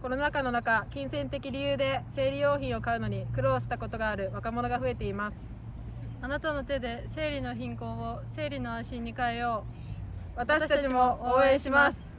コロナ禍の中金銭的理由で生理用品を買うのに苦労したことがある若者が増えています。あなたの手で生理の貧困を生理の安心に変えよう。私たちも応援します。